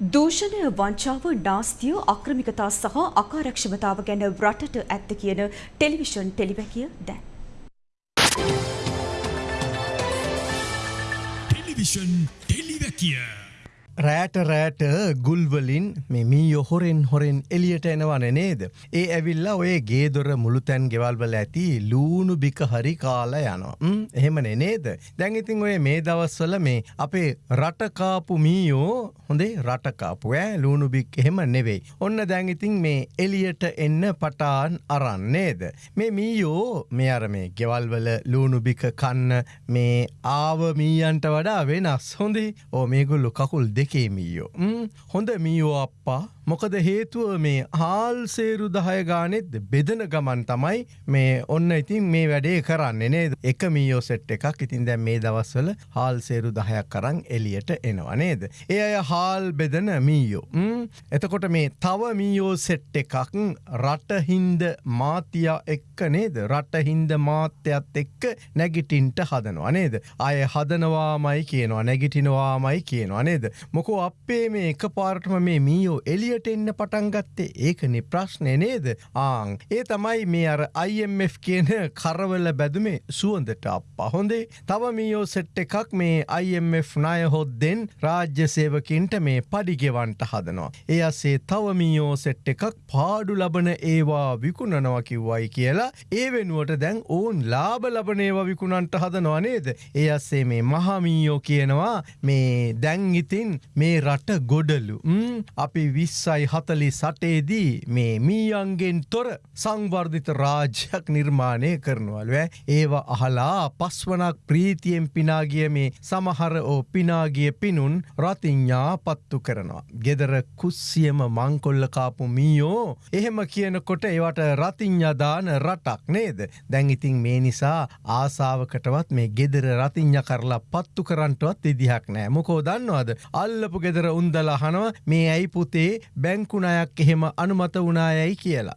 දූෂණය වංචාව නාස්තිය අක්‍රමිකතා සහ අකාරක්ෂමතාව ගැන රටට ඇත්ත කියන ටෙලිවිෂන් ටෙලිවැකිය දැන්. ටෙලිවිෂන් ටෙලිවැකිය රෑට රෑට ගුල්වලින් මෙමී යොහොරෙන් හොරෙන් එලියට එනවන නේද. ඒ ඇවිල්ලා ඔය ගේදොර මුළුතැන් ගෙවල්වල ඇති ලූුණු බික හරි කාලා යනවා. එහෙමනේ නේද. දැඟඉතින් ඔය මේ දවස්වල මේ අපේ රටකාපු මීයෝ හොඳේ රටකාපු ඇ ලූුණු බික් එහෙම නෙවෙයි. ඔන්න දැඟඉතින් මේ එලියට එන්න පටාන් අරන්නේද. මේ මීයෝ මේ අර මේ ගෙවල්වල ලූුණු බික කන්න මේ ආව මීයන්ට වඩා වෙනස් හොඳේ ඕ මේගුල්ලු කකුල් දෙක දෙකේ මීයෝ. හොඳ මීයෝ අප්පා මොකද හේතුව මේ හාල් සේරු දහය ගානෙත් බෙදන ගමන් තමයි මේ ඔන්න ඉතින් මේ වැඩේ කරන්න නේද එක මීයෝ සෙට් එකක් ඉතින් දැන් මේ දවස්වල හාල් සේරු දහයක් කරං එලියට එනවා නේද. ඒ අය හාල් බෙදන මීයෝ. එතකොට මේ තව මීයෝ සෙට් එකක් රටහින්ද මාතියා එක්ක නේද රටහින්ද මාත්‍යත් එක්ක නැගිටින්ට හදනවා නේද. අය හදනවාමයි කියනවා නැගිටිනවාමයි කියනවා නේද. මොකෝ අපේ මේ එක පාර්ටම මේ මීයෝ එලියට එන්න පටන්ගත්තේ ඒකනි ප්‍රශ්නය නේද? ආං ඒ තමයි මේ අර IMF කියන කරවල බැදුමේ සුවන්දට අප්පා. හොඳේ තව මීයෝ සෙට් එකක් මේ IMF ණය හොද්දෙන් රාජ්‍ය සේවකින්ට මේ පඩිගෙවන්ට හදනවා. ඒ අසේ තව මීයෝ සෙට් එකක් පාඩු ලබන ඒවා විකුණනවා කිව්වයි කියලා. ඒ වෙනුවට දැන් ඕන් ලාබ ලබන ඒවා විකුණන්ට හදනවා නේද. ඒ අස්සේ මේ මහමීයෝ කියනවා මේ දැන් ඉතින් මේ රට ගොඩලු. අපි විස්සයි හතලි සටේදී මේ මීයන්ගෙන් තොර සංවර්ධිත රාජ්‍යයක් නිර්මාණය කරනවලුව ඒවා අහලා පස්වනක් ප්‍රීතියෙන් පිනාගිය මේ සමහර ඕ පිනාගිය පිනුන් රතිඥා පත්තු කරනවා. ගෙදර කුස්සියම මංකොල්ලකාපු මීයෝ එහෙම කියනකොට ඒවට රතිඥදාන රටක් නේද. දැන් ඉතින් මේ නිසා ආසාාවකටවත් මේ ගෙදර රතිඥ කරලා පත්තු කරන්ටවත් ඉදිහක් නෑ මොකෝ දන්නවාද අල්ලපු ගෙදර උන්දලහනව මේ ඇයි පුතේ බැංකුණයක් එහෙම අනුමත වුණායයි කියලා.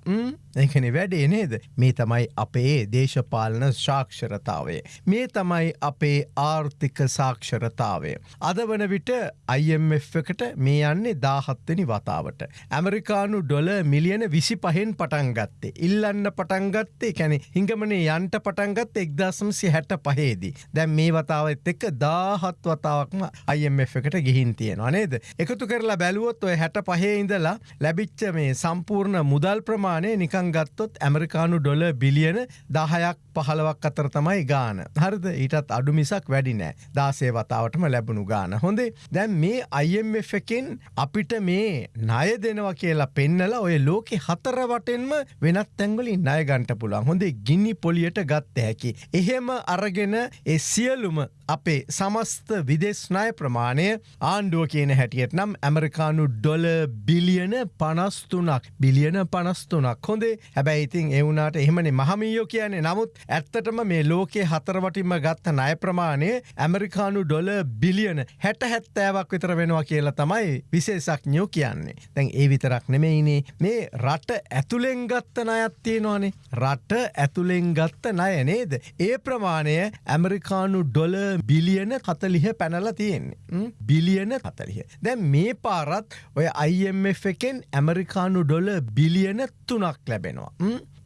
එකන වැඩේ නේද මේ තමයි අපේ දේශපාලන ශාක්ෂරතාවය. මේ තමයි අපේ ආර්ථික සාක්ෂරතාවය. අද වන විට IMF එකට මේ යන්නේ දාහත්වනි වතාවට. ඇමරිකානු ඩොල මිලියන විසි පහෙන් පටන්ගත්තේ. ඉල්ලන්න පටන්ගත්තේ කැනෙ හිංගමනේ යන්ට පටන්ගත් එක්දසම්සි හැට පහේදී. දැන් මේ වතාවත් එක්ක දාහත් වතාවක්ම IMF එකට ගිහින් තියෙනවා නේද. එකතු කරලා බැලුවොත් ඔය හැට පහේ ඉඳලා ලැබිච්ච මේ සම්පූර්ණ මුදල් ප්‍රමාණය නිකං ගත්තොත් ඇමරිකානු ඩොල බිලියන දහයක් පහලවක් අතර තමයි ගාන. හරිද? ඊටත් අඩු මිසක් වැඩි නෑ. දාසේ වතාවටම ලැබුණු ගාන. හොඳේ? දැන් මේ IMF එකෙන් අපිට මේ ණය දෙනවා කියලා පෙන්නලා ඔය ලෝකෙ හතරවටෙන්ම වෙනත් තැන්වලින් ණය ගන්ට පුළුවන්. හොඳේ ගිනි පොලියට ගත්ත හැකි. එහෙම අරගෙන ඒ සියලුම අපේ සමස්ත විදෙස්නාය ප්‍රමාණය ආණ්ඩුව කියන හැටියට නම් ඇමරිකානු ඩොල බිලියන පනස්තුනක් බිලියන පනස්තුනක් හොඳේ? හැබැයි ඉතින් එවුනාට එහෙමනේ මහමීයෝ කියන්නේ නමුත් ඇත්තටම මේ ලෝකයේ හතරවටින්ම ගත්ත ණය ප්‍රමාණය ඇමරිකානු ඩොල බිලියන හැට හැත්තෑවක් විතර වෙනවා කියලා තමයි විශේෂඥයෝ කියන්නේ. දැන් ඒ විතරක් නෙමෙයිනේ මේ රට ඇතුළෙන් ගත්ත ණයක් තියෙනවානේ. රට ඇතුළෙන් ගත්ත ණය නේද? ඒ ප්‍රමාණය ඇමරිකානු ඩොල බිලියන කතලිහ පැනල තියෙන්නේ. බිලියන කතලිහ. දැන් මේ පාරත් ඔය IMF එකෙන් ඇමරිකානු ඩොල බිලියන තුනක් ලැබෙනවා.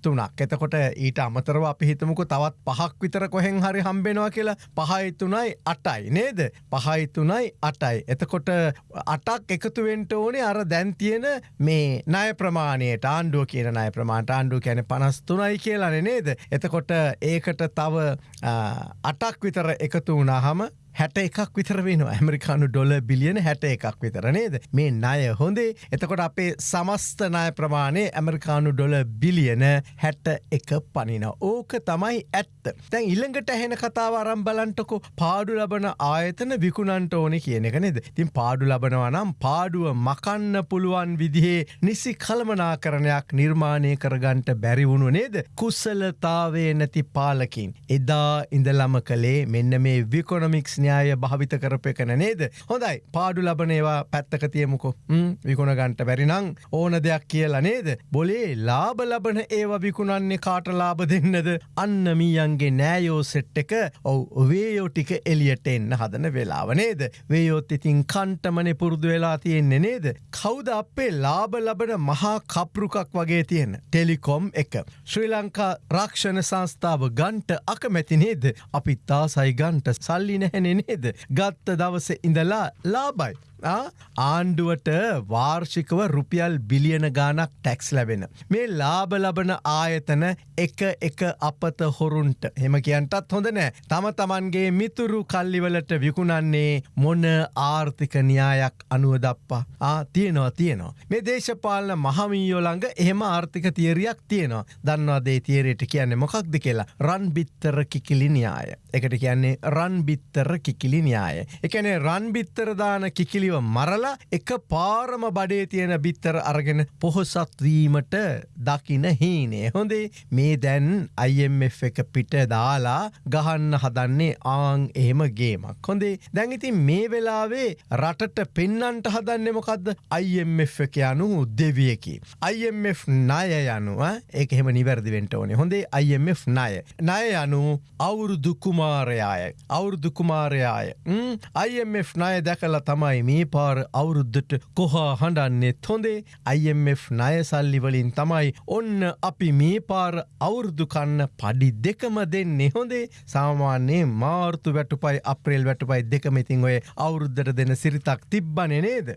තුනක්. එතකොට ඊට අමතරව අපි හිතමුකු තවත් පහක් විතර කොහෙන් හරි හම්බෙනවා කියලා. පහයිතුනයි අටයි. නේද? පහයිතුනයි අටයි. එතකොට අටක් එකතුවෙන්ට ඕනේ අර දැන්තියෙන මේ නය ප්‍රමාණයට. ආණ්ඩුව කියන නය ප්‍රමාණට ආණ්ඩුව කැන පනස්තුනයි කියලාන නේද? එතකොට ඒකට තව අටක් විතර එකතු වුණහම හැට එකක් විතර වෙන ඇමරිකානු ඩොල බිලියන හැට එකක් විතර නේද? මේ ණය හොඳේ. එතකොට අපේ සමස්ත ණය ප්‍රමාණය ඇමරිකානු ඩොල බිලියන හැට එක පනින ඕක තමයි ඇත්ත. තැන් ඉල්ළඟට ඇහෙන කතාව අරම් බලන්ටකො පාඩු ලබන ආයතන විකුණන්ට ඕනෙ කියන එක නේද? තින් පාඩු ලබනවා නම් පාඩුව මකන්න පුළුවන් විදිහේ නිසි කළමනාකරණයක් නිර්මාණය කරගන්ට බැරිවුණු නේද? කුස්සලතාවේ නැති පාලකින්. එදා ඉඳලම කළේ මෙන්න මේ විකොනමික්ස් න්‍යාය භාවිත කරපය කන නේද. හොඳයි පාඩු ලබනේවා පැත්තක තියමුකෝ විකුණ ගන්ට බැරිනං ඕන දෙයක් කියලා නේද. බොලේ ලාබ ලබන ඒවා විකුණන්නේ කාට ලාබ දෙන්නද අන්න මීයන්ගේ නෑයෝ සෙට් එක ඔව් වේයෝ ටික එලියට එන්න හදන වෙලාව නේද. වේයොත් ඉතින් කන්ටමනෙ පුරුදු වෙලා තියෙන්නේ නේද. කෞද අපේ ලාබ ලබන මහා කප්රුකක් වගේ තියෙන ටෙලිකොම් එක. ශ්‍රී ලංකා රක්ෂණ සංස්ථාව ගන්ට අකමැති නේද අපි තාසයි ගන්ට සල්ලි නැහැනෙ නේද. ගත්ත දවස ඉඳලා ලාබයි. ආණ්ඩුවට වාර්ෂිකව රුපියල් බිලියන ගානක් ටැක්ස් ලැබෙන. මේ ලාබ ලබන ආයතන එක එක අපත හොරුන්ට හෙම කියන්ටත් හොඳ නෑ තම තමන්ගේ මිතුරු කල්ලිවලට විකුණන්නේ මොන ආර්ථික න්‍යායක් අනුව දප්පා ආ තියනවා තියනවා. මේ දේශපාලන මහමීයෝළඟ එහෙම ආර්ථික තිේරයක් තියෙනවා දන්නවාදේ තේරයට කියන්නේ මොකක්ද කියලා රන් බිත්තර කිකිලි න්‍යාය. එකට කියන්නේ රන් බිත්තර කිකිලි න්‍යාය. එකනේ රන් බිත්තරදාන කිකිලිව මරලා එක පාරම බඩේ තියෙන බිත්තර අරගෙන පොහොසත්වීමට දකින හීනේ. හොඳේ මේ දැන් IMF එක පිට දාලා ගහන්න හදන්නේ ආං එහෙම ගේමක්. හොඳේ දැඟිතින් මේ වෙලාවේ රටට පෙන්නන්ට හදන්න මොකක්ද IMF එක යනු දෙවියකි. IMF ණය යනුව ඒක එහෙම නිවැරදිවෙන්ට ඕනේ. හොඳේ IMF ණය. ණය යනු අවුරුදු කුමාරයාය. අවුරුදු කුමාරයාය. IMF ණය දැකලා තමයි මේ මේ පාර අවුරුද්ධට කොහා හඬන්නෙත් හොඳේ IMF ණයසල්ලිවලින් තමයි ඔන්න අපි මේ පාර අවුරුදු කන්න පඩි දෙකම දෙන්නේ හොඳේ සාමාන්‍යයේ මාර්තු වැටුපයි අප්‍රේල් වැටුපයි දෙකමඉතින් ඔය අවුරුද්ධට දෙන සිරිතක් තිබ්බන නේද.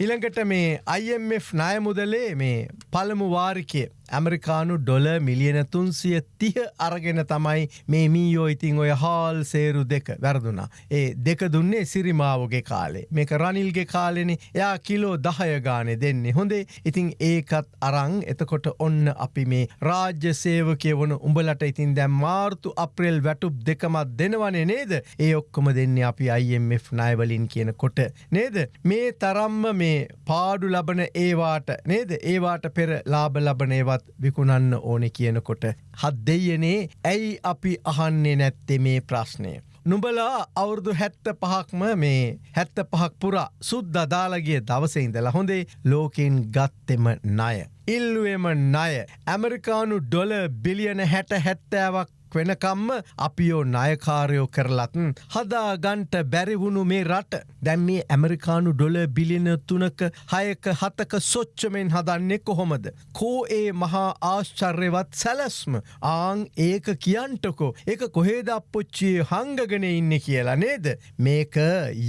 ඉළඟට මේ IMF ණය මුදලේ මේ පළමු වාරිකය ඇමරිකානු ඩොල මිලියන තුන්සිය තිහ අරගෙන තමයි මේ මීයෝ ඉතිං ඔය හාල් සේරු දෙක වැරදුනා. ඒ දෙක දුන්නේ සිරිමාවගේ කාලේ. මේක රනිල්ගේ කාලෙන. එයා කිලෝ දහය ගානෙ දෙන්නේ. හොඳේ ඉතිං ඒකත් අරං එතකොට ඔන්න අපි මේ රාජ්‍ය සේවකය වන උඹලට ඉතින් දැම් මාර්තු අප්‍රේල් වැටුප් දෙකමත් දෙනවනේ නේද? ඒ ඔක්කොම දෙන්නේ අපි IMF නයවලින් කියන කොට නේද? මේ තරම්ම මේ පාඩු ලබන ඒවාට නේද? ඒවාට පෙර ලාබ ලබන ඒවත් තවත් විකුණන්න ඕනෙ කියනකොට. හත් දෙයනේ ඇයි අපි අහන්නේ නැත්තේ මේ ප්‍රශ්නය. නුඹලා අවුරුදු හැත්ත පහක්ම මේ හැත්ත පහක් පුරා සුද්ද දාලගේ දවසඉඳලා හොඳේ ලෝකෙන් ගත්තෙම ණය. ඉල්ලුවම ණය ඇමරිකානු ඩොල බිලියන හැට හැත්තෑවක් වෙනකම්ම අපියෝ ණයකාරයෝ කරලත්න් හදාගන්ට බැරිවුණු මේ රට දැම් මේ ඇමරිකානු ඩොල බිලින තුනක හයක හතක සොච්චමෙන් හදන්නේ කොහොමද. කෝ ඒ මහා ආශ්චර්යවත් සැලස්ම ආං ඒක කියන්ටකෝ එක කොහේද අපපොච්චිය හංගගෙන ඉන්න කියලා නේද මේක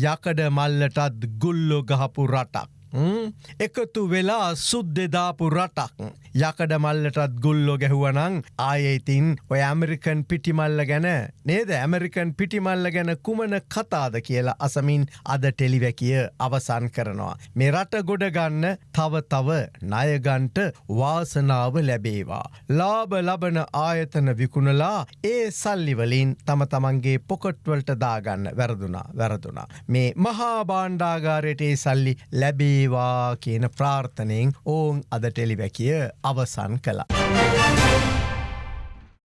යකඩ මල්ලටත් ගුල්ලො ගහපු රටක්. එකතු වෙලා සුද්දෙදාපු රටක් යකඩ මල්ලටත් ගුල්ලො ගැහුවනං ආයඉතින් ඔය ඇමරිකන් පිටිමල්ල ගැන නේද ඇමරිකන් පිටිමල්ල ගැන කුමන කතාද කියලා අසමින් අද ටෙලිවැකිය අවසන් කරනවා. මේ රට ගොඩගන්න තව තව ණයගන්ට වාසනාව ලැබේවා. ලාබ ලබන ආයතන විකුණලා ඒ සල්ලිවලින් තම තමන්ගේ පොකොට්වලට දාගන්න වැරදුනා වැරදුනා. මේ මහා බාණ්ඩාගාරයට ඒ සල්ලි ලැබේ වේවා කියන ප්‍රාර්ථනයෙන් ඕන් අද ටෙලිවැකිය අවසන් කලා.